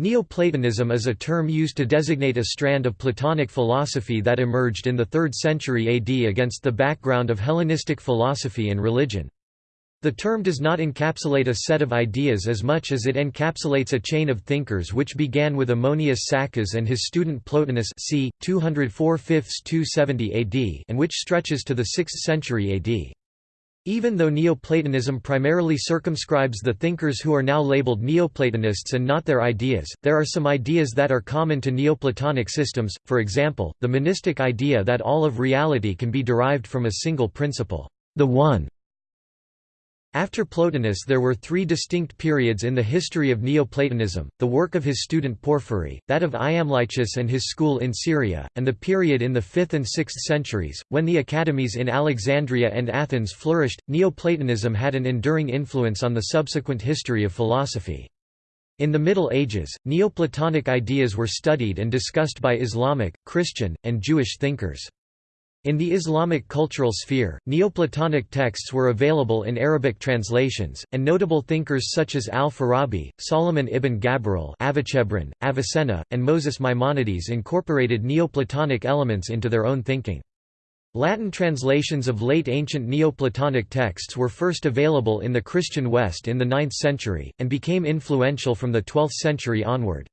Neoplatonism is a term used to designate a strand of Platonic philosophy that emerged in the 3rd century AD against the background of Hellenistic philosophy and religion. The term does not encapsulate a set of ideas as much as it encapsulates a chain of thinkers which began with Ammonius Saccas and his student Plotinus c. 204 270 AD and which stretches to the 6th century AD. Even though Neoplatonism primarily circumscribes the thinkers who are now labeled Neoplatonists and not their ideas, there are some ideas that are common to Neoplatonic systems, for example, the monistic idea that all of reality can be derived from a single principle, the One. After Plotinus there were three distinct periods in the history of Neoplatonism, the work of his student Porphyry, that of Iamblichus and his school in Syria, and the period in the 5th and 6th centuries, when the academies in Alexandria and Athens flourished. Neoplatonism had an enduring influence on the subsequent history of philosophy. In the Middle Ages, Neoplatonic ideas were studied and discussed by Islamic, Christian, and Jewish thinkers. In the Islamic cultural sphere, Neoplatonic texts were available in Arabic translations, and notable thinkers such as al-Farabi, Solomon ibn Gabirol Avicenna, and Moses Maimonides incorporated Neoplatonic elements into their own thinking. Latin translations of late ancient Neoplatonic texts were first available in the Christian West in the 9th century, and became influential from the 12th century onward.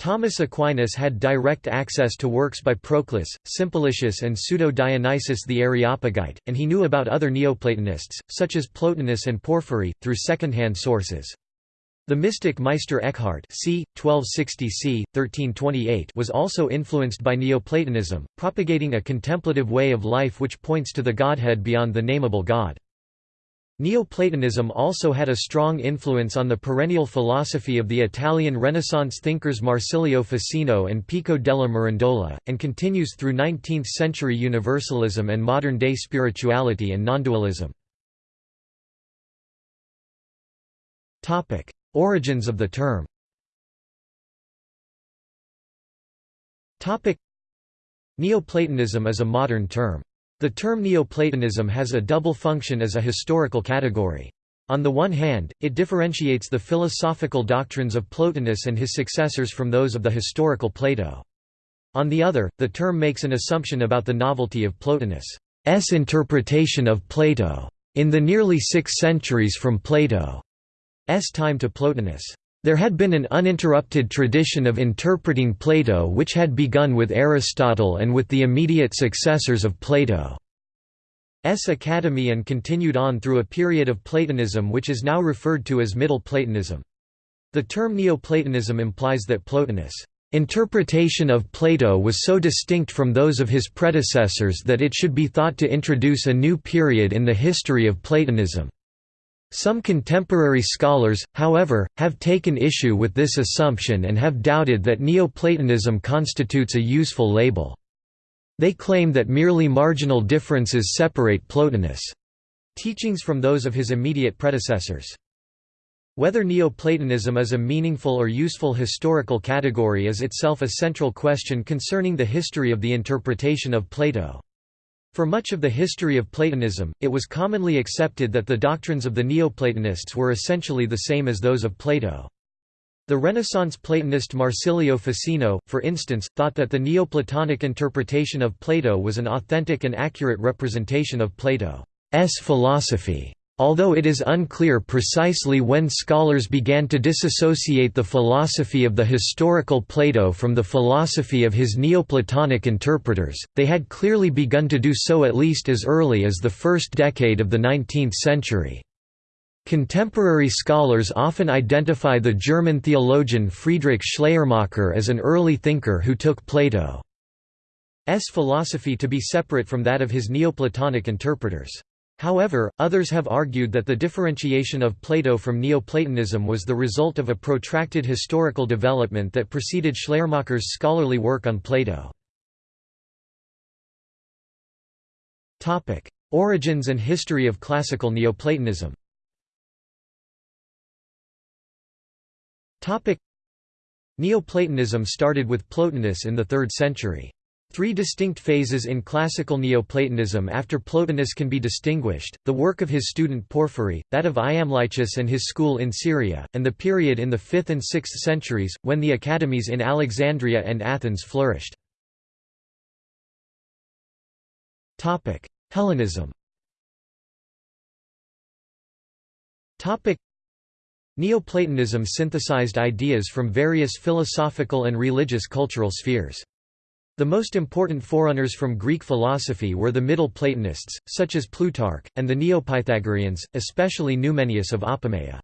Thomas Aquinas had direct access to works by Proclus, Simplicius and Pseudo-Dionysius the Areopagite, and he knew about other Neoplatonists, such as Plotinus and Porphyry, through second-hand sources. The mystic Meister Eckhart c. 1260 c. 1328 was also influenced by Neoplatonism, propagating a contemplative way of life which points to the Godhead beyond the nameable God. Neoplatonism also had a strong influence on the perennial philosophy of the Italian Renaissance thinkers Marsilio Ficino and Pico della Mirandola, and continues through 19th-century universalism and modern-day spirituality and nondualism. Origins of the term Neoplatonism is a modern term. The term Neoplatonism has a double function as a historical category. On the one hand, it differentiates the philosophical doctrines of Plotinus and his successors from those of the historical Plato. On the other, the term makes an assumption about the novelty of Plotinus' interpretation of Plato in the nearly six centuries from Plato's time to Plotinus' There had been an uninterrupted tradition of interpreting Plato which had begun with Aristotle and with the immediate successors of Plato's Academy and continued on through a period of Platonism which is now referred to as Middle Platonism. The term Neoplatonism implies that Plotinus' interpretation of Plato was so distinct from those of his predecessors that it should be thought to introduce a new period in the history of Platonism. Some contemporary scholars, however, have taken issue with this assumption and have doubted that Neoplatonism constitutes a useful label. They claim that merely marginal differences separate Plotinus' teachings from those of his immediate predecessors. Whether Neoplatonism is a meaningful or useful historical category is itself a central question concerning the history of the interpretation of Plato. For much of the history of Platonism, it was commonly accepted that the doctrines of the Neoplatonists were essentially the same as those of Plato. The Renaissance Platonist Marsilio Ficino, for instance, thought that the Neoplatonic interpretation of Plato was an authentic and accurate representation of Plato's philosophy. Although it is unclear precisely when scholars began to disassociate the philosophy of the historical Plato from the philosophy of his Neoplatonic interpreters, they had clearly begun to do so at least as early as the first decade of the 19th century. Contemporary scholars often identify the German theologian Friedrich Schleiermacher as an early thinker who took Plato's philosophy to be separate from that of his Neoplatonic interpreters. However, others have argued that the differentiation of Plato from Neoplatonism was the result of a protracted historical development that preceded Schleiermacher's scholarly work on Plato. Origins and history of classical Neoplatonism Neoplatonism started with Plotinus in the 3rd century. Three distinct phases in classical Neoplatonism after Plotinus can be distinguished, the work of his student Porphyry, that of Iamblichus and his school in Syria, and the period in the 5th and 6th centuries, when the academies in Alexandria and Athens flourished. Hellenism Neoplatonism synthesized ideas from various philosophical and religious cultural spheres. The most important forerunners from Greek philosophy were the Middle Platonists, such as Plutarch, and the Neopythagoreans, especially Numenius of Apamea.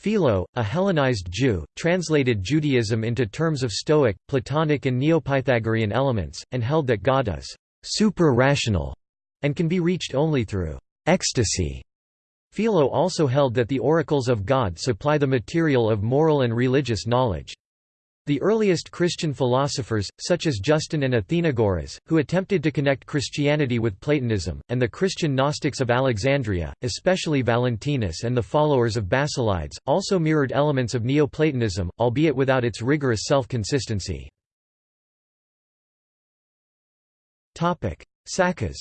Philo, a Hellenized Jew, translated Judaism into terms of Stoic, Platonic and Neopythagorean elements, and held that God is «super-rational» and can be reached only through «ecstasy». Philo also held that the oracles of God supply the material of moral and religious knowledge. The earliest Christian philosophers, such as Justin and Athenagoras, who attempted to connect Christianity with Platonism, and the Christian Gnostics of Alexandria, especially Valentinus and the followers of Basilides, also mirrored elements of Neoplatonism, albeit without its rigorous self-consistency. Saccas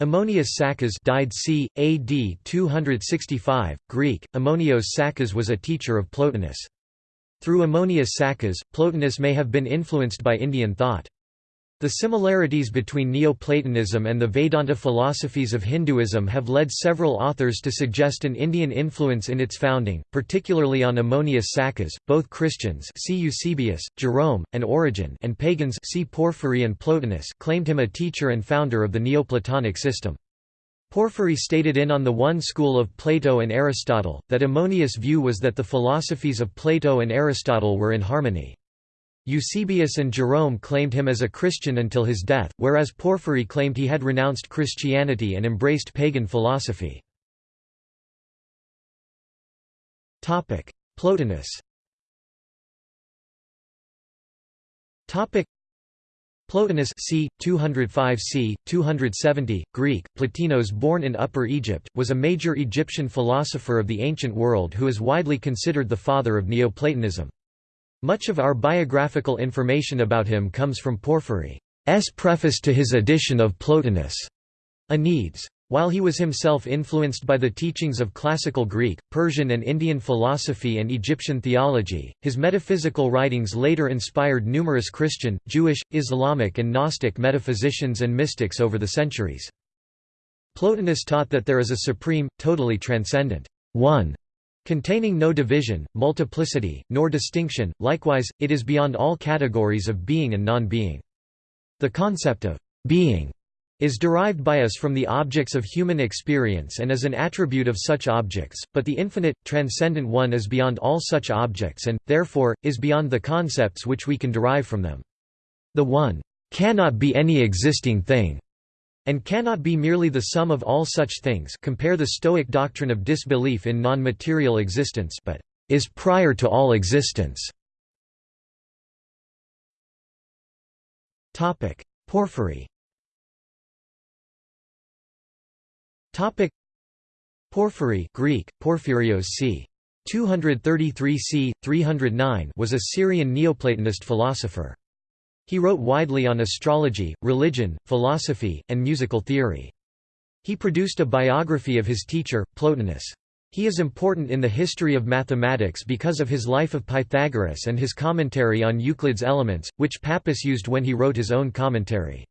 Ammonius Saccas died c. AD 265, Greek, Ammonios Sakas was a teacher of Plotinus. Through Ammonius Saccas, Plotinus may have been influenced by Indian thought. The similarities between Neoplatonism and the Vedanta philosophies of Hinduism have led several authors to suggest an Indian influence in its founding, particularly on Ammonius Saccas, Both Christians see Eusebius, Jerome, and Origen and pagans see Porphyry and Plotinus claimed him a teacher and founder of the Neoplatonic system. Porphyry stated in On the One School of Plato and Aristotle, that Ammonius' view was that the philosophies of Plato and Aristotle were in harmony. Eusebius and Jerome claimed him as a Christian until his death, whereas Porphyry claimed he had renounced Christianity and embraced pagan philosophy. Plotinus Plotinus c. 205 c. 270, Greek, Plotinos born in Upper Egypt, was a major Egyptian philosopher of the ancient world who is widely considered the father of Neoplatonism. Much of our biographical information about him comes from Porphyry's preface to his edition of Plotinus' Enneads. While he was himself influenced by the teachings of classical Greek, Persian and Indian philosophy and Egyptian theology, his metaphysical writings later inspired numerous Christian, Jewish, Islamic and Gnostic metaphysicians and mystics over the centuries. Plotinus taught that there is a supreme, totally transcendent one containing no division, multiplicity, nor distinction, likewise, it is beyond all categories of being and non-being. The concept of being is derived by us from the objects of human experience and is an attribute of such objects, but the infinite, transcendent One is beyond all such objects and, therefore, is beyond the concepts which we can derive from them. The One cannot be any existing thing, and cannot be merely the sum of all such things compare the Stoic doctrine of disbelief in non-material existence but is prior to all existence. Porphyry Porphyry Greek, Porphyrios c. 233 c. 309 was a Syrian Neoplatonist philosopher. He wrote widely on astrology, religion, philosophy, and musical theory. He produced a biography of his teacher, Plotinus. He is important in the history of mathematics because of his life of Pythagoras and his commentary on Euclid's Elements, which Pappus used when he wrote his own commentary.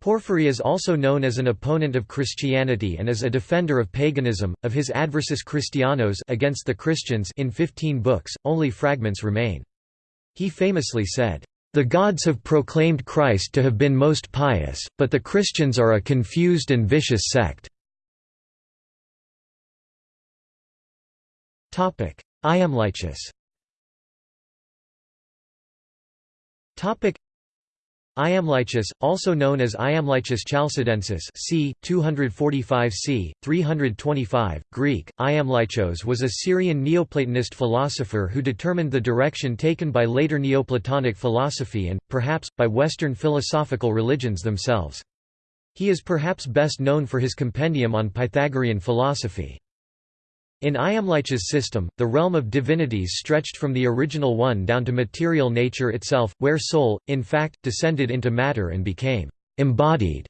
Porphyry is also known as an opponent of Christianity and as a defender of paganism, of his Adversus Christianos against the Christians in 15 books, only fragments remain. He famously said, the gods have proclaimed Christ to have been most pious, but the Christians are a confused and vicious sect. Iamblichus Iamblichus, also known as Iamblichus Chalcidensis c. 245 c. 325, Greek, Iamblichos was a Syrian Neoplatonist philosopher who determined the direction taken by later Neoplatonic philosophy and, perhaps, by Western philosophical religions themselves. He is perhaps best known for his compendium on Pythagorean philosophy. In Iamblichus' system, the realm of divinities stretched from the original one down to material nature itself, where soul, in fact, descended into matter and became embodied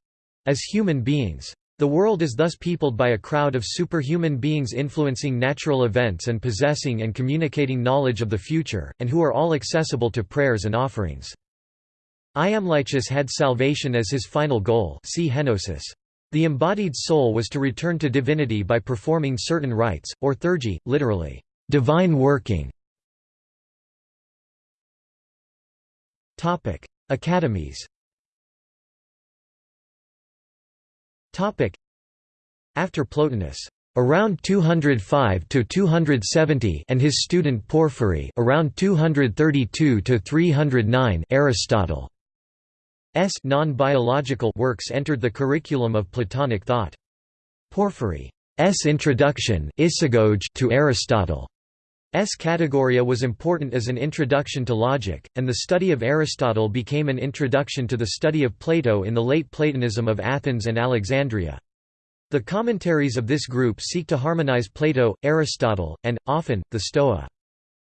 as human beings. The world is thus peopled by a crowd of superhuman beings influencing natural events and possessing and communicating knowledge of the future, and who are all accessible to prayers and offerings. Iamblichus had salvation as his final goal see Henosis. The embodied soul was to return to divinity by performing certain rites, or theurgy, literally, divine working. Academies. After Plotinus around 205 to 270 and his student Porphyry around 232 to 309 Aristotle non-biological works entered the curriculum of Platonic thought. Porphyry's introduction to Aristotle's categoria was important as an introduction to logic, and the study of Aristotle became an introduction to the study of Plato in the late Platonism of Athens and Alexandria. The commentaries of this group seek to harmonize Plato, Aristotle, and, often, the Stoa.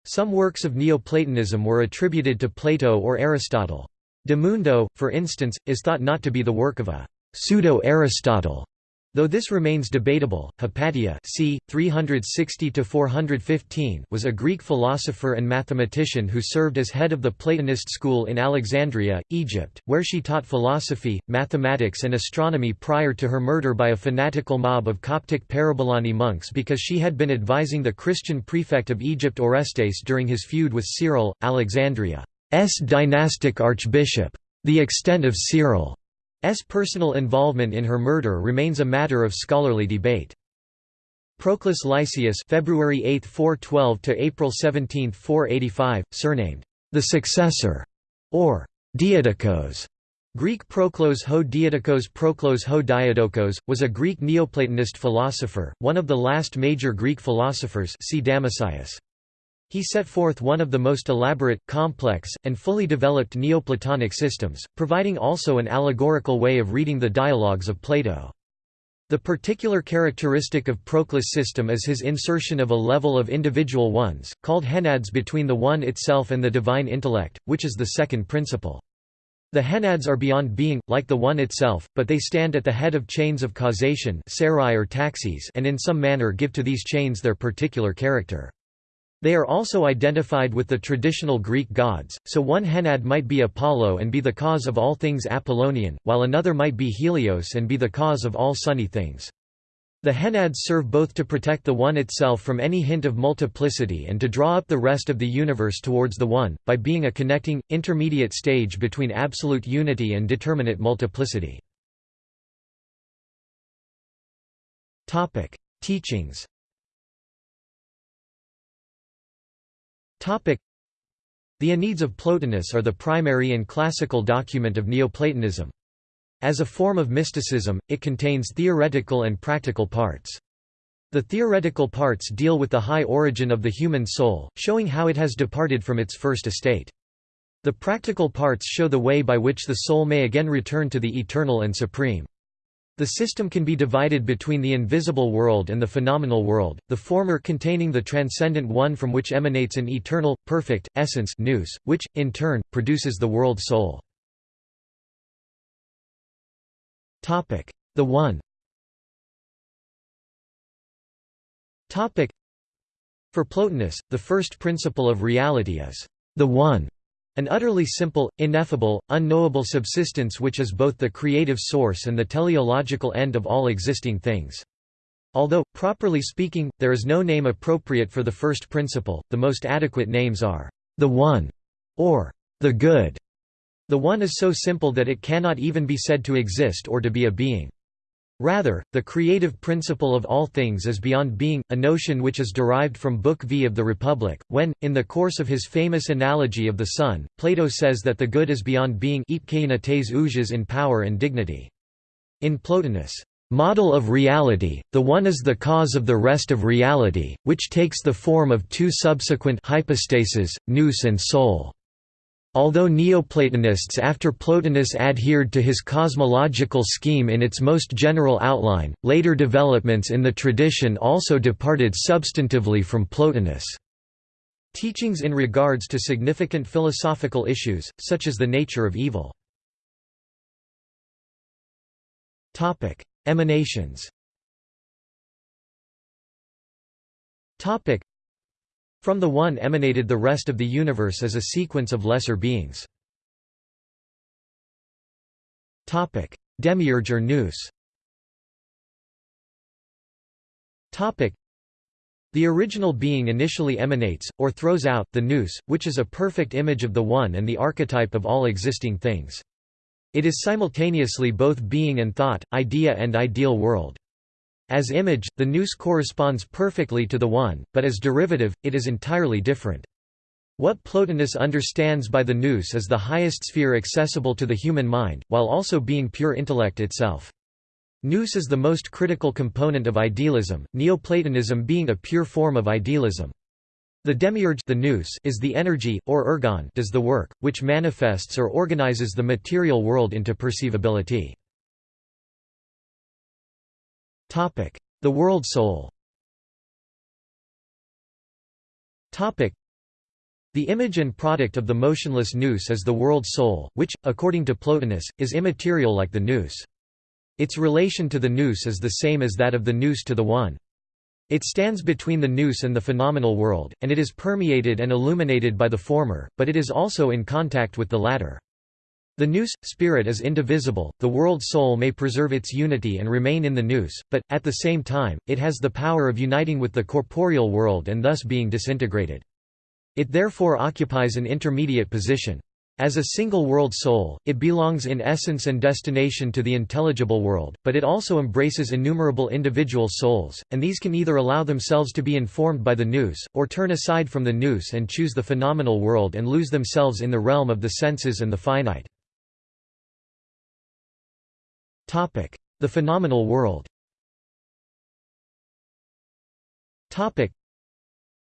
Some works of Neoplatonism were attributed to Plato or Aristotle. De Mundo, for instance, is thought not to be the work of a pseudo-Aristotle, though this remains debatable. Hypatia c. 360–415 was a Greek philosopher and mathematician who served as head of the Platonist school in Alexandria, Egypt, where she taught philosophy, mathematics and astronomy prior to her murder by a fanatical mob of Coptic Parabolani monks because she had been advising the Christian prefect of Egypt Orestes during his feud with Cyril, Alexandria. S dynastic archbishop. The extent of Cyril's personal involvement in her murder remains a matter of scholarly debate. Proclus Lycius February 8, 412 to April 17, 485, surnamed the successor or Diadokos. Greek Proklos ho Diadokos Proklos ho Diadokos, was a Greek Neoplatonist philosopher, one of the last major Greek philosophers see Damascius. He set forth one of the most elaborate, complex, and fully developed Neoplatonic systems, providing also an allegorical way of reading the dialogues of Plato. The particular characteristic of Proclus' system is his insertion of a level of individual ones, called henads between the one itself and the divine intellect, which is the second principle. The henads are beyond being, like the one itself, but they stand at the head of chains of causation or taxis and in some manner give to these chains their particular character. They are also identified with the traditional Greek gods, so one Henad might be Apollo and be the cause of all things Apollonian, while another might be Helios and be the cause of all sunny things. The Henads serve both to protect the One itself from any hint of multiplicity and to draw up the rest of the universe towards the One, by being a connecting, intermediate stage between absolute unity and determinate multiplicity. Teachings The Enneads of Plotinus are the primary and classical document of Neoplatonism. As a form of mysticism, it contains theoretical and practical parts. The theoretical parts deal with the high origin of the human soul, showing how it has departed from its first estate. The practical parts show the way by which the soul may again return to the eternal and supreme. The system can be divided between the invisible world and the phenomenal world, the former containing the transcendent one from which emanates an eternal, perfect, essence nous, which, in turn, produces the world soul. The One. For Plotinus, the first principle of reality is the One, an utterly simple, ineffable, unknowable subsistence which is both the creative source and the teleological end of all existing things. Although, properly speaking, there is no name appropriate for the first principle, the most adequate names are, the One, or the Good. The One is so simple that it cannot even be said to exist or to be a being. Rather, the creative principle of all things is beyond being, a notion which is derived from Book V of the Republic, when, in the course of his famous analogy of the sun, Plato says that the good is beyond being in power and dignity. In Plotinus' model of reality, the one is the cause of the rest of reality, which takes the form of two subsequent hypostases, nous and soul. Although Neoplatonists after Plotinus adhered to his cosmological scheme in its most general outline, later developments in the tradition also departed substantively from Plotinus' teachings in regards to significant philosophical issues, such as the nature of evil. Emanations From the One emanated the rest of the universe as a sequence of lesser beings. Demiurge or Nous the original being initially emanates, or throws out, the nous, which is a perfect image of the One and the archetype of all existing things. It is simultaneously both being and thought, idea and ideal world. As image, the nous corresponds perfectly to the One, but as derivative, it is entirely different. What Plotinus understands by the nous is the highest sphere accessible to the human mind, while also being pure intellect itself. Nous is the most critical component of idealism, Neoplatonism being a pure form of idealism. The demiurge the nous is the energy, or ergon does the work, which manifests or organizes the material world into perceivability. The world soul the image and product of the motionless nous is the world soul, which, according to Plotinus, is immaterial like the nous. Its relation to the nous is the same as that of the nous to the One. It stands between the nous and the phenomenal world, and it is permeated and illuminated by the former, but it is also in contact with the latter. The nous, spirit is indivisible, the world soul may preserve its unity and remain in the nous, but, at the same time, it has the power of uniting with the corporeal world and thus being disintegrated. It therefore occupies an intermediate position. As a single world soul, it belongs in essence and destination to the intelligible world, but it also embraces innumerable individual souls, and these can either allow themselves to be informed by the nous, or turn aside from the nous and choose the phenomenal world and lose themselves in the realm of the senses and the finite. The phenomenal world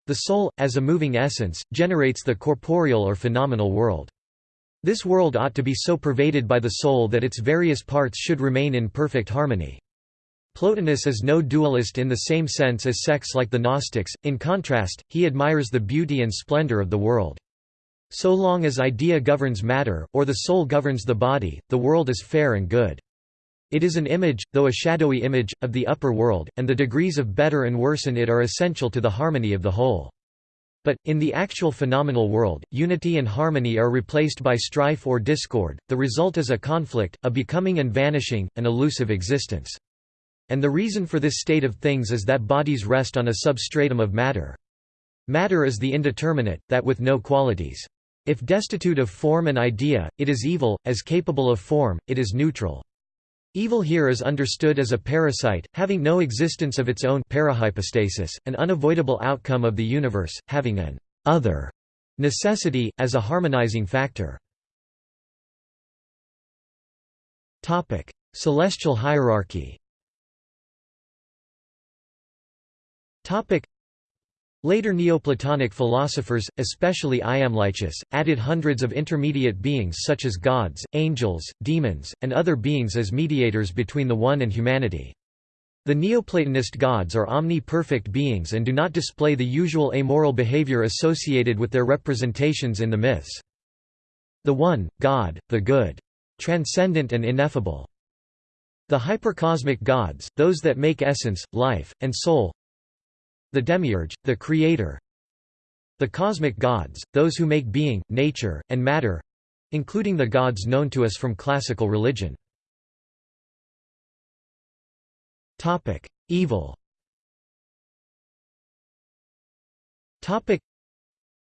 The soul, as a moving essence, generates the corporeal or phenomenal world. This world ought to be so pervaded by the soul that its various parts should remain in perfect harmony. Plotinus is no dualist in the same sense as sects like the Gnostics, in contrast, he admires the beauty and splendor of the world. So long as idea governs matter, or the soul governs the body, the world is fair and good. It is an image, though a shadowy image, of the upper world, and the degrees of better and worse in it are essential to the harmony of the whole. But, in the actual phenomenal world, unity and harmony are replaced by strife or discord, the result is a conflict, a becoming and vanishing, an elusive existence. And the reason for this state of things is that bodies rest on a substratum of matter. Matter is the indeterminate, that with no qualities. If destitute of form and idea, it is evil, as capable of form, it is neutral. Evil here is understood as a parasite, having no existence of its own parahypostasis, an unavoidable outcome of the universe, having an other necessity, as a harmonizing factor. Celestial hierarchy Later Neoplatonic philosophers, especially Iamblichus, added hundreds of intermediate beings such as gods, angels, demons, and other beings as mediators between the One and humanity. The Neoplatonist gods are omni-perfect beings and do not display the usual amoral behavior associated with their representations in the myths. The One, God, the Good. Transcendent and ineffable. The hypercosmic gods, those that make essence, life, and soul, the demiurge, the creator The cosmic gods, those who make being, nature, and matter—including the gods known to us from classical religion. Evil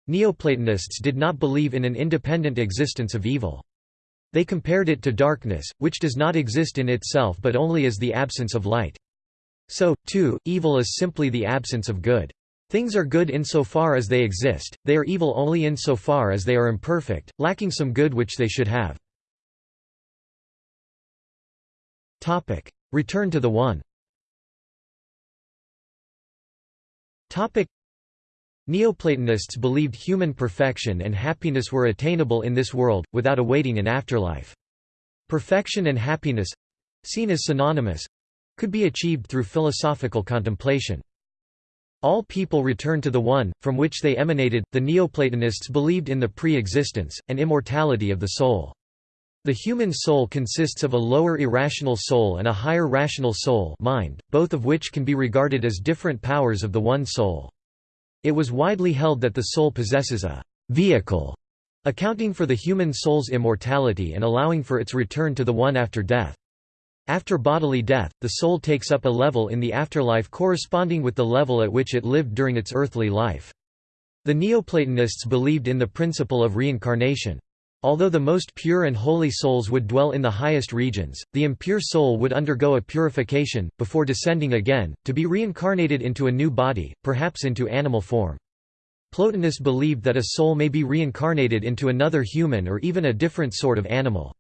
Neoplatonists did not believe in an independent existence of evil. They compared it to darkness, which does not exist in itself but only as the absence of light. So, too, evil is simply the absence of good. Things are good insofar as they exist, they are evil only insofar as they are imperfect, lacking some good which they should have. Return to the One Neoplatonists believed human perfection and happiness were attainable in this world, without awaiting an afterlife. Perfection and happiness—seen as synonymous—could be achieved through philosophical contemplation. All people return to the One, from which they emanated. The Neoplatonists believed in the pre existence, and immortality of the soul. The human soul consists of a lower irrational soul and a higher rational soul mind, both of which can be regarded as different powers of the one soul. It was widely held that the soul possesses a vehicle, accounting for the human soul's immortality and allowing for its return to the One after death. After bodily death, the soul takes up a level in the afterlife corresponding with the level at which it lived during its earthly life. The Neoplatonists believed in the principle of reincarnation. Although the most pure and holy souls would dwell in the highest regions, the impure soul would undergo a purification, before descending again, to be reincarnated into a new body, perhaps into animal form. Plotinus believed that a soul may be reincarnated into another human or even a different sort of animal.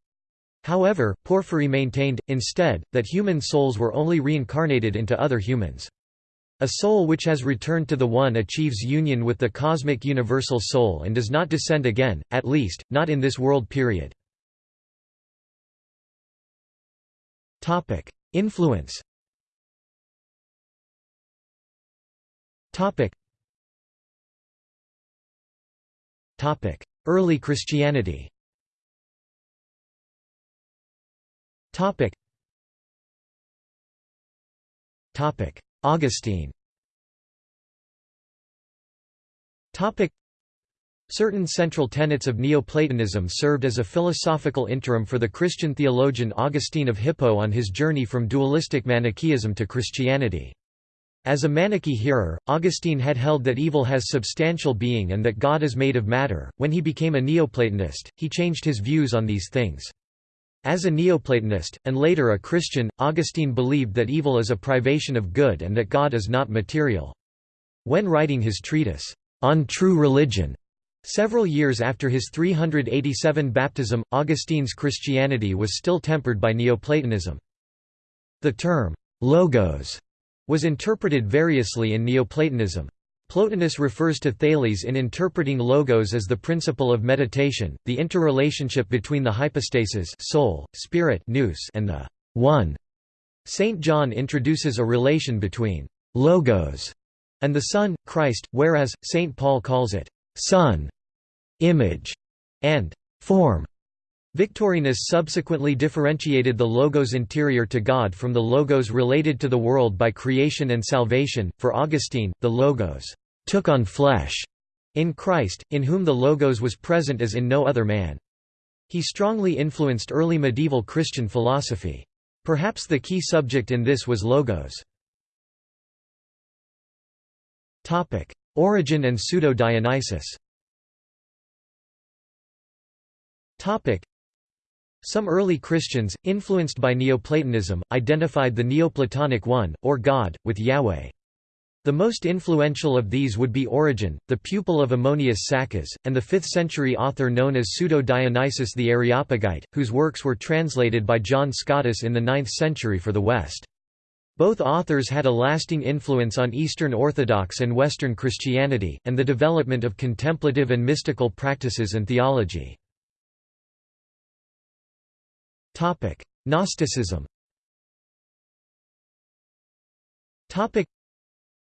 However, Porphyry maintained, instead, that human souls were only reincarnated into other humans. A soul which has returned to the One achieves union with the cosmic universal soul and does not descend again, at least, not in this world period. Influence Early Christianity Topic. Topic. Augustine. Topic. Certain central tenets of Neoplatonism served as a philosophical interim for the Christian theologian Augustine of Hippo on his journey from dualistic Manichaeism to Christianity. As a Manichae hearer, Augustine had held that evil has substantial being and that God is made of matter. When he became a Neoplatonist, he changed his views on these things. As a Neoplatonist, and later a Christian, Augustine believed that evil is a privation of good and that God is not material. When writing his treatise, On True Religion, several years after his 387 baptism, Augustine's Christianity was still tempered by Neoplatonism. The term, logos, was interpreted variously in Neoplatonism. Plotinus refers to Thales in interpreting logos as the principle of meditation, the interrelationship between the hypostases soul, spirit nous and the One. St. John introduces a relation between logos and the Son, Christ, whereas, St. Paul calls it Son, image, and form. Victorinus subsequently differentiated the logos interior to God from the logos related to the world by creation and salvation. For Augustine, the logos took on flesh in Christ, in whom the logos was present as in no other man. He strongly influenced early medieval Christian philosophy. Perhaps the key subject in this was logos. Origen and Pseudo-Dionysius some early Christians, influenced by Neoplatonism, identified the Neoplatonic One, or God, with Yahweh. The most influential of these would be Origen, the pupil of Ammonius Saccas, and the 5th-century author known as Pseudo-Dionysius the Areopagite, whose works were translated by John Scotus in the 9th century for the West. Both authors had a lasting influence on Eastern Orthodox and Western Christianity, and the development of contemplative and mystical practices and theology. Gnosticism Topic: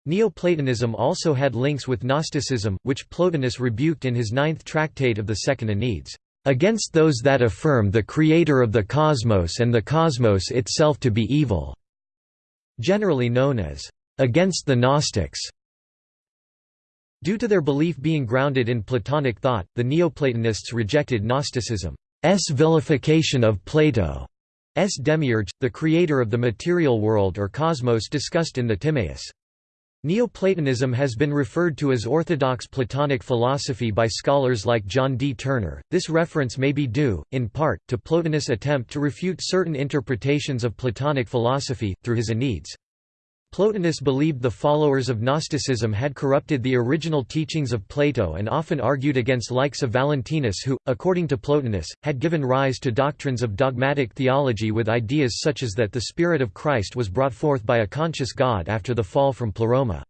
Neoplatonism also had links with Gnosticism, which Plotinus rebuked in his ninth tractate of the Second Enneads, "...against those that affirm the creator of the cosmos and the cosmos itself to be evil", generally known as, "...against the Gnostics". Due to their belief being grounded in Platonic thought, the Neoplatonists rejected Gnosticism. S vilification of Plato, S demiurge, the creator of the material world or cosmos discussed in the Timaeus. Neoplatonism has been referred to as orthodox Platonic philosophy by scholars like John D. Turner. This reference may be due, in part, to Plotinus' attempt to refute certain interpretations of Platonic philosophy, through his Enneads. Plotinus believed the followers of Gnosticism had corrupted the original teachings of Plato and often argued against likes of Valentinus who, according to Plotinus, had given rise to doctrines of dogmatic theology with ideas such as that the Spirit of Christ was brought forth by a conscious God after the fall from Pleroma.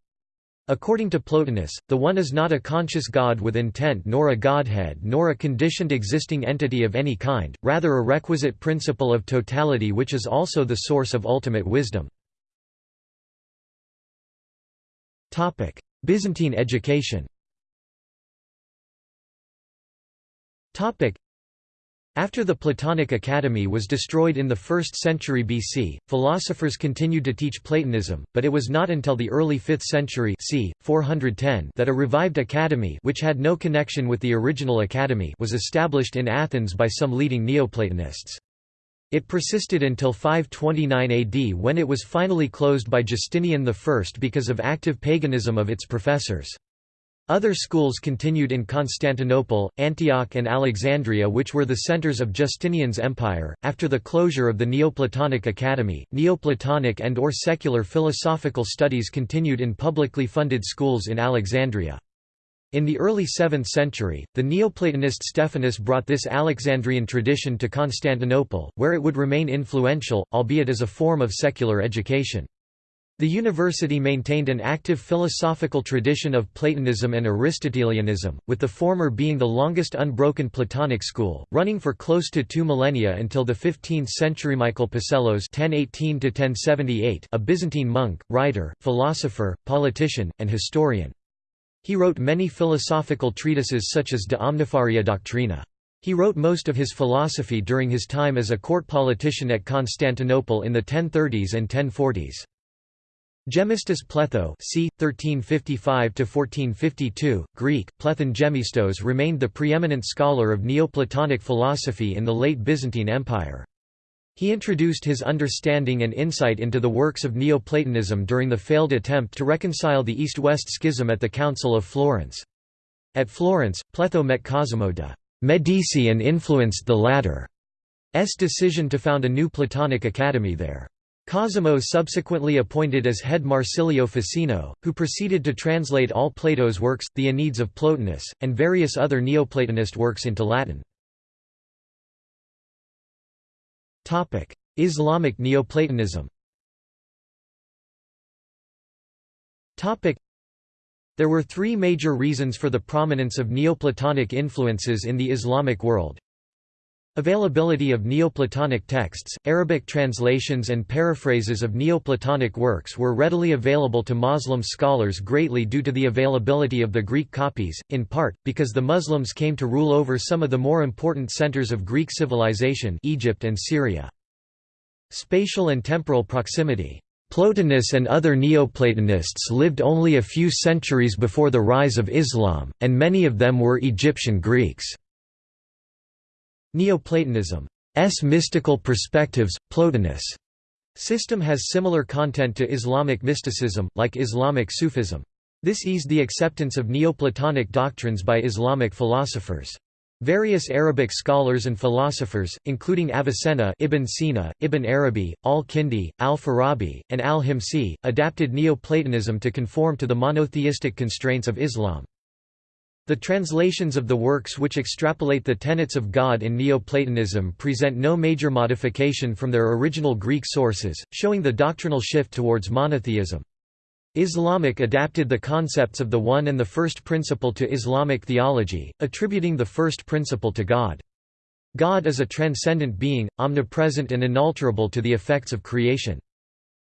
According to Plotinus, the One is not a conscious God with intent nor a Godhead nor a conditioned existing entity of any kind, rather a requisite principle of totality which is also the source of ultimate wisdom. Byzantine education Topic: after the Platonic Academy was destroyed in the 1st century BC, philosophers continued to teach Platonism, but it was not until the early 5th century c. 410 that a revived academy which had no connection with the original academy was established in Athens by some leading Neoplatonists. It persisted until 529 AD when it was finally closed by Justinian I because of active paganism of its professors. Other schools continued in Constantinople, Antioch, and Alexandria, which were the centers of Justinian's empire. After the closure of the Neoplatonic Academy, Neoplatonic and or secular philosophical studies continued in publicly funded schools in Alexandria. In the early 7th century, the Neoplatonist Stephanus brought this Alexandrian tradition to Constantinople, where it would remain influential, albeit as a form of secular education. The university maintained an active philosophical tradition of Platonism and Aristotelianism, with the former being the longest unbroken Platonic school, running for close to two millennia until the 15th century. Michael Psellos (1018–1078), a Byzantine monk, writer, philosopher, politician, and historian. He wrote many philosophical treatises such as De Omnifaria Doctrina. He wrote most of his philosophy during his time as a court politician at Constantinople in the 1030s and 1040s. Gemistus Pletho c. 1355–1452, Greek, Plethon Gemistos remained the preeminent scholar of Neoplatonic philosophy in the late Byzantine Empire. He introduced his understanding and insight into the works of Neoplatonism during the failed attempt to reconcile the East-West schism at the Council of Florence. At Florence, Pletho met Cosimo de' Medici and influenced the latter's decision to found a new Platonic academy there. Cosimo subsequently appointed as head Marsilio Ficino, who proceeded to translate all Plato's works, the Enneads of Plotinus, and various other Neoplatonist works into Latin. Islamic Neoplatonism There were three major reasons for the prominence of Neoplatonic influences in the Islamic world. Availability of Neoplatonic texts, Arabic translations and paraphrases of Neoplatonic works were readily available to Muslim scholars greatly due to the availability of the Greek copies, in part, because the Muslims came to rule over some of the more important centers of Greek civilization Egypt and Syria. Spatial and temporal proximity. Plotinus and other Neoplatonists lived only a few centuries before the rise of Islam, and many of them were Egyptian Greeks. Neoplatonism's mystical perspectives, Plotinus' system has similar content to Islamic mysticism, like Islamic Sufism. This eased the acceptance of Neoplatonic doctrines by Islamic philosophers. Various Arabic scholars and philosophers, including Avicenna Ibn Sina, Ibn Arabi, al-Kindi, al-Farabi, and al-Himsi, adapted Neoplatonism to conform to the monotheistic constraints of Islam. The translations of the works which extrapolate the tenets of God in Neoplatonism present no major modification from their original Greek sources, showing the doctrinal shift towards monotheism. Islamic adapted the concepts of the one and the first principle to Islamic theology, attributing the first principle to God. God is a transcendent being, omnipresent and inalterable to the effects of creation.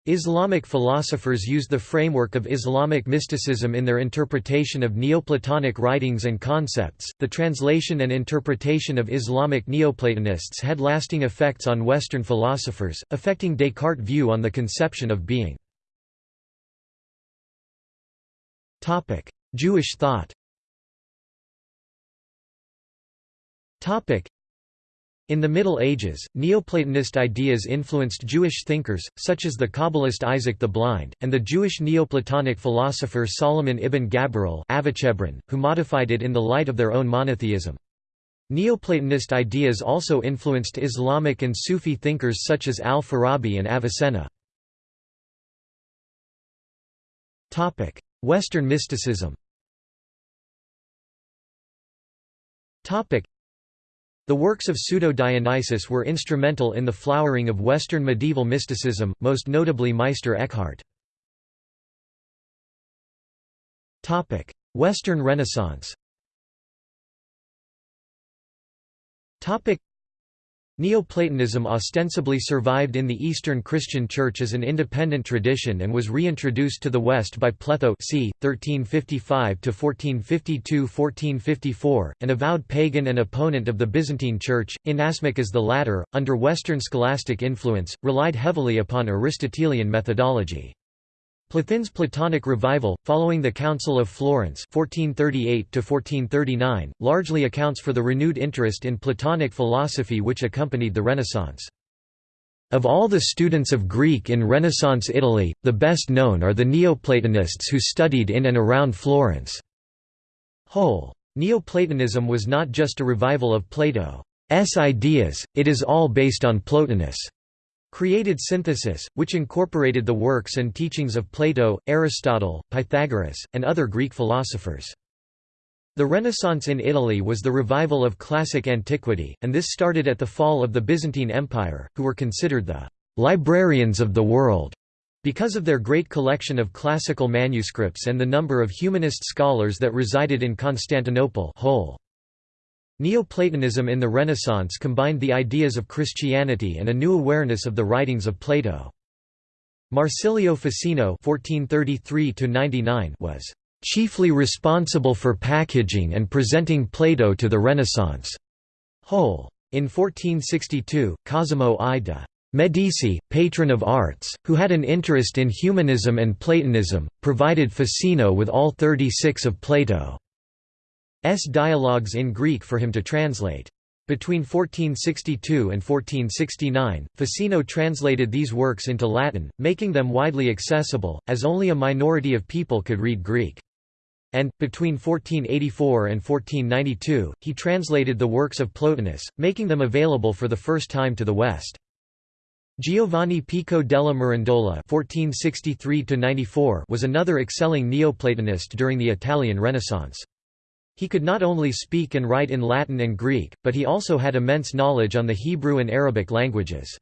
Islamic philosophers use the framework of Islamic mysticism in their interpretation of Neoplatonic writings and concepts. The translation and interpretation of Islamic Neoplatonists had lasting effects on Western philosophers, affecting Descartes' view on the conception of being. Topic: Jewish thought. Topic: in the Middle Ages, Neoplatonist ideas influenced Jewish thinkers, such as the Kabbalist Isaac the Blind, and the Jewish Neoplatonic philosopher Solomon ibn Gabirol who modified it in the light of their own monotheism. Neoplatonist ideas also influenced Islamic and Sufi thinkers such as al-Farabi and Avicenna. Western mysticism the works of Pseudo-Dionysius were instrumental in the flowering of Western medieval mysticism, most notably Meister Eckhart. Western Renaissance Neoplatonism ostensibly survived in the Eastern Christian Church as an independent tradition and was reintroduced to the West by Pletho c. 1355–1452–1454, an avowed pagan and opponent of the Byzantine Church, inasmuch as the latter, under Western scholastic influence, relied heavily upon Aristotelian methodology. Plotin's Platonic revival, following the Council of Florence 1438 largely accounts for the renewed interest in Platonic philosophy which accompanied the Renaissance. Of all the students of Greek in Renaissance Italy, the best known are the Neoplatonists who studied in and around Florence. Whole. Neoplatonism was not just a revival of Plato's ideas, it is all based on Plotinus' created synthesis, which incorporated the works and teachings of Plato, Aristotle, Pythagoras, and other Greek philosophers. The Renaissance in Italy was the revival of classic antiquity, and this started at the fall of the Byzantine Empire, who were considered the «librarians of the world» because of their great collection of classical manuscripts and the number of humanist scholars that resided in Constantinople whole. Neoplatonism in the Renaissance combined the ideas of Christianity and a new awareness of the writings of Plato. Marsilio Ficino was chiefly responsible for packaging and presenting Plato to the Renaissance whole. In 1462, Cosimo I de' Medici, patron of arts, who had an interest in humanism and Platonism, provided Ficino with all 36 of Plato. S dialogues in Greek for him to translate. Between 1462 and 1469, Ficino translated these works into Latin, making them widely accessible, as only a minority of people could read Greek. And, between 1484 and 1492, he translated the works of Plotinus, making them available for the first time to the West. Giovanni Pico della Mirandola was another excelling Neoplatonist during the Italian Renaissance. He could not only speak and write in Latin and Greek, but he also had immense knowledge on the Hebrew and Arabic languages.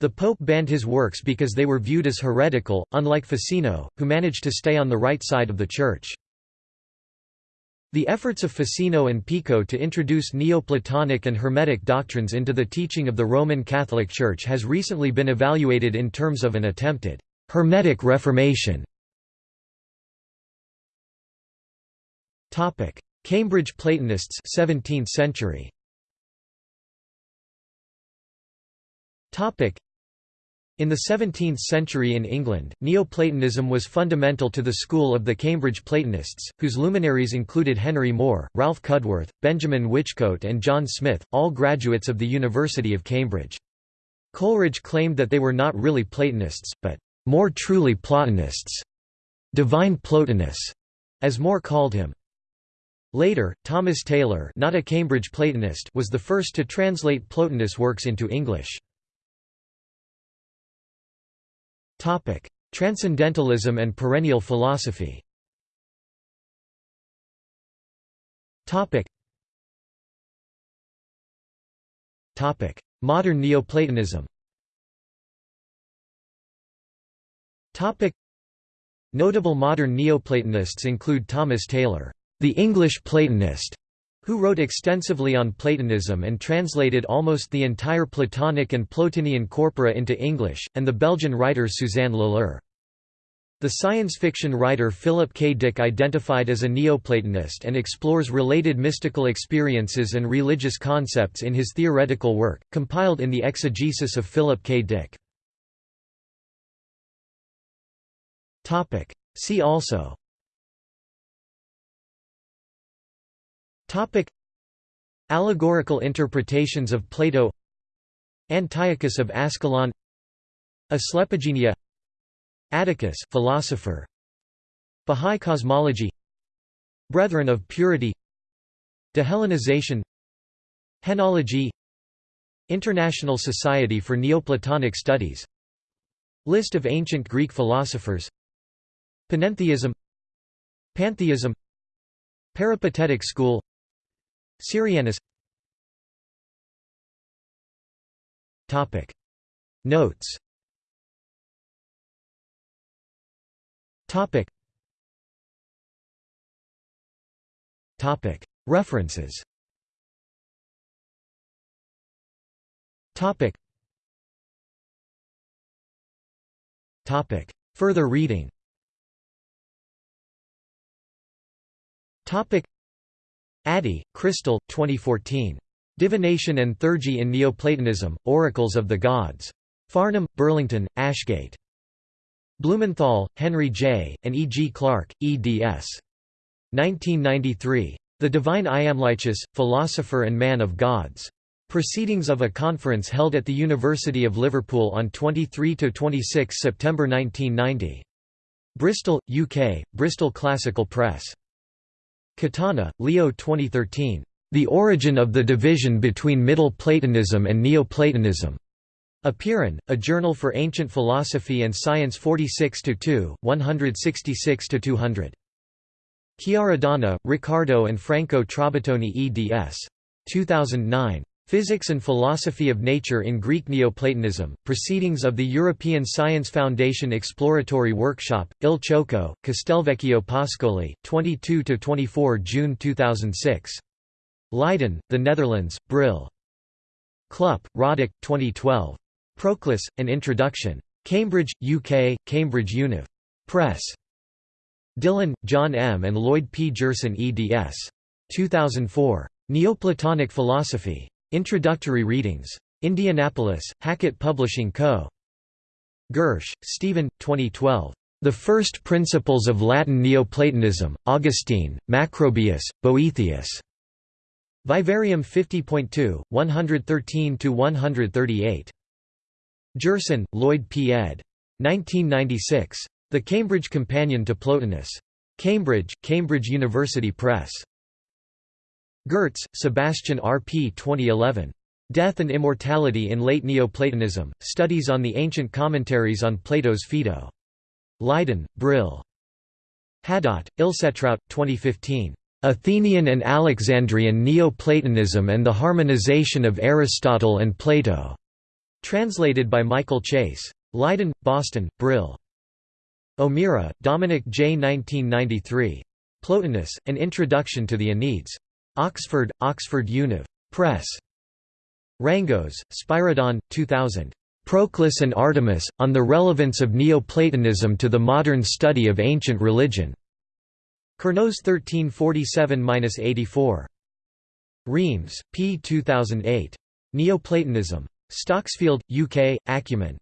The Pope banned his works because they were viewed as heretical, unlike Ficino, who managed to stay on the right side of the Church. The efforts of Ficino and Pico to introduce Neoplatonic and Hermetic doctrines into the teaching of the Roman Catholic Church has recently been evaluated in terms of an attempted Hermetic Reformation. Cambridge Platonists 17th century. In the 17th century in England, Neoplatonism was fundamental to the school of the Cambridge Platonists, whose luminaries included Henry More, Ralph Cudworth, Benjamin Whichcote and John Smith, all graduates of the University of Cambridge. Coleridge claimed that they were not really Platonists, but more truly Platonists, divine Plotinus, as More called him. Later, Thomas Taylor not a Cambridge Platonist was the first to translate Plotinus works into English. Transcendentalism and perennial philosophy. Modern Neoplatonism. Notable modern Neoplatonists include Thomas Taylor the English Platonist, who wrote extensively on Platonism and translated almost the entire Platonic and Plotinian corpora into English, and the Belgian writer Suzanne Lilar. The science fiction writer Philip K. Dick identified as a Neoplatonist and explores related mystical experiences and religious concepts in his theoretical work, compiled in the Exegesis of Philip K. Dick. See also Topic. Allegorical interpretations of Plato. Antiochus of Ascalon. Asclepigenia Atticus philosopher. Bahá'í cosmology. Brethren of Purity. Dehellenization. Henology. International Society for Neoplatonic Studies. List of ancient Greek philosophers. Panentheism. Pantheism. Peripatetic school Syrianus Topic. Notes. Topic. Topic. References. Topic. Topic. Further reading Addey, Crystal, 2014. Divination and Theurgy in Neoplatonism, Oracles of the Gods. Farnham, Burlington, Ashgate. Blumenthal, Henry J., and E. G. Clark, eds. 1993. The Divine Iamblichus, Philosopher and Man of Gods. Proceedings of a conference held at the University of Liverpool on 23–26 September 1990. Bristol, UK, Bristol Classical Press. Catana, Leo 2013. The Origin of the Division Between Middle Platonism and Neoplatonism. Apeiron, a journal for ancient philosophy and science 46–2, 166–200. Chiaradonna, Riccardo and Franco Trabattoni eds. 2009. Physics and Philosophy of Nature in Greek Neoplatonism, Proceedings of the European Science Foundation Exploratory Workshop, Il Ciocco, Castelvecchio Pascoli, 22–24 June 2006. Leiden, The Netherlands, Brill. Chlup, Radek, 2012. Proclus, An Introduction. Cambridge, UK, Cambridge Univ. Press. Dillon, John M. and Lloyd P. Gerson eds. 2004. Neoplatonic Philosophy. Introductory readings. Indianapolis, Hackett Publishing Co. Gersh, Stephen, 2012. The First Principles of Latin Neoplatonism, Augustine, Macrobius, Boethius. Vivarium 50.2, 113–138. Gerson, Lloyd P. ed. 1996. The Cambridge Companion to Plotinus. Cambridge, Cambridge University Press. Gertz, Sebastian R. P. 2011. Death and Immortality in Late Neoplatonism, Studies on the Ancient Commentaries on Plato's Phaedo. Leiden, Brill. Hadot, Ilsetraut, 2015. Athenian and Alexandrian Neoplatonism and the Harmonization of Aristotle and Plato. Translated by Michael Chase. Leiden, Boston, Brill. O'Meara, Dominic J. 1993. Plotinus, An Introduction to the Enneads. Oxford, Oxford Univ. Press. Rangos, Spyridon, 2000. Proclus and Artemis, on the relevance of Neoplatonism to the modern study of ancient religion. Kernos 1347–84. Remes, p. 2008. Neoplatonism. Stocksfield, UK, Acumen.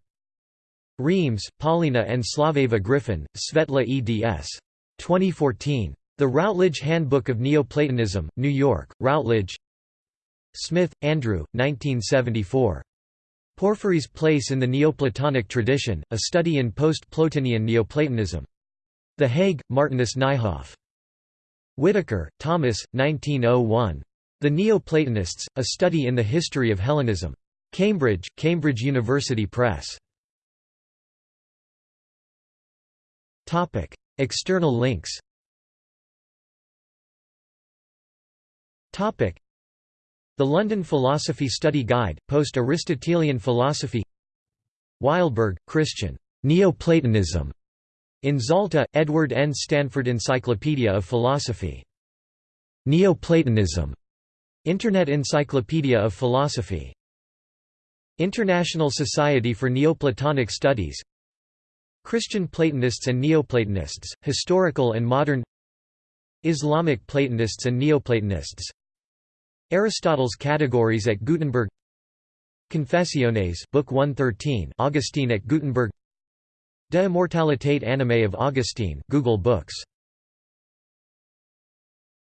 Remes, Paulina and Slaveva Griffin, Svetla eds. 2014. The Routledge Handbook of Neoplatonism, New York, Routledge Smith, Andrew, 1974. Porphyry's Place in the Neoplatonic Tradition, A Study in Post-Plotinian Neoplatonism. The Hague, Martinus Nijhoff. Whitaker, Thomas, 1901. The Neoplatonists, A Study in the History of Hellenism. Cambridge, Cambridge University Press. External links The London Philosophy Study Guide, Post-Aristotelian Philosophy Wildberg, Christian. Neoplatonism. In Zalta, Edward N. Stanford Encyclopedia of Philosophy. Neoplatonism. Internet Encyclopedia of Philosophy. International Society for Neoplatonic Studies Christian Platonists and Neoplatonists, Historical and Modern Islamic Platonists and Neoplatonists Aristotle's Categories at Gutenberg Confessiones Book 113 Augustine at Gutenberg De Immortalitate Animae of Augustine Google Books